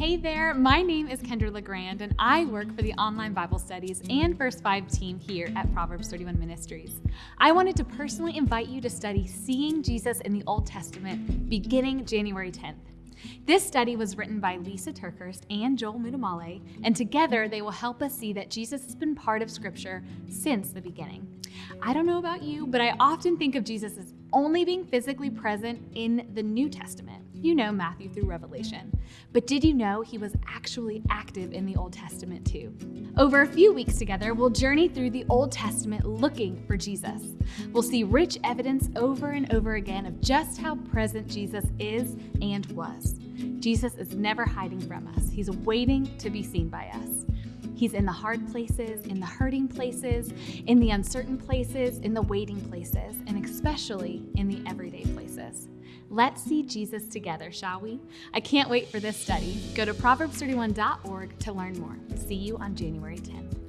Hey there, my name is Kendra LeGrand, and I work for the online Bible studies and First Five team here at Proverbs 31 Ministries. I wanted to personally invite you to study Seeing Jesus in the Old Testament beginning January 10th. This study was written by Lysa TerKeurst and Joel Muddamalle, and together they will help us see that Jesus has been part of Scripture since the beginning. I don't know about you, but I often think of Jesus as only being physically present in the New Testament. You know, Matthew through Revelation. But did you know he was actually active in the Old Testament too? Over a few weeks together, we'll journey through the Old Testament looking for Jesus. We'll see rich evidence over and over again of just how present Jesus is and was. Jesus is never hiding from us, he's waiting to be seen by us. He's in the hard places, in the hurting places, in the uncertain places, in the waiting places, and especially in the everyday. Let's see Jesus together, shall we? I can't wait for this study. Go to Proverbs31.org to learn more. See you on January 10th.